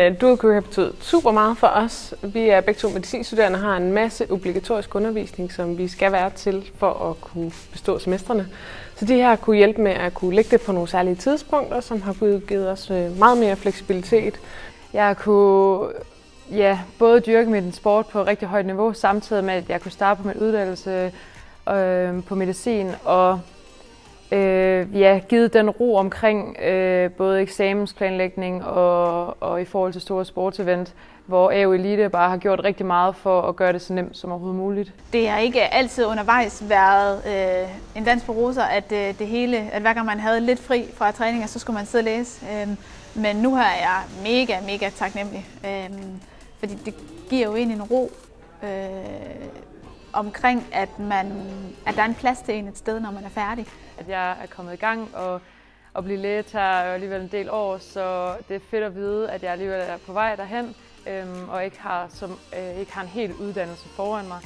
Øh, Duokur har betydet super meget for os. Vi er begge to medicinstuderende og har en masse obligatorisk undervisning, som vi skal være til for at kunne bestå semestrene. Så de her kunne hjælpe med at kunne lægge det på nogle særlige tidspunkter, som har givet os øh, meget mere fleksibilitet. Jeg kunne ja, både dyrke min sport på rigtig højt niveau, samtidig med at jeg kunne starte på min uddannelse øh, på medicin og øh, ja, givet den ro omkring øh, både eksamensplanlægning og, og i forhold til store sportsevent, hvor AU Elite bare har gjort rigtig meget for at gøre det så nemt som overhovedet muligt. Det har ikke altid undervejs været øh, en dans på roser, at øh, det hele, at hver gang man havde lidt fri fra træninger, så skulle man sidde og læse. Øh, men nu er jeg mega, mega taknemmelig, øh, fordi det giver jo egentlig en ro. Øh, omkring, at, man, at der er en plads til en et sted, når man er færdig. At jeg er kommet i gang, og at blive læge tager alligevel en del år, så det er fedt at vide, at jeg alligevel er på vej derhen, øhm, og ikke har, som, øh, ikke har en hel uddannelse foran mig.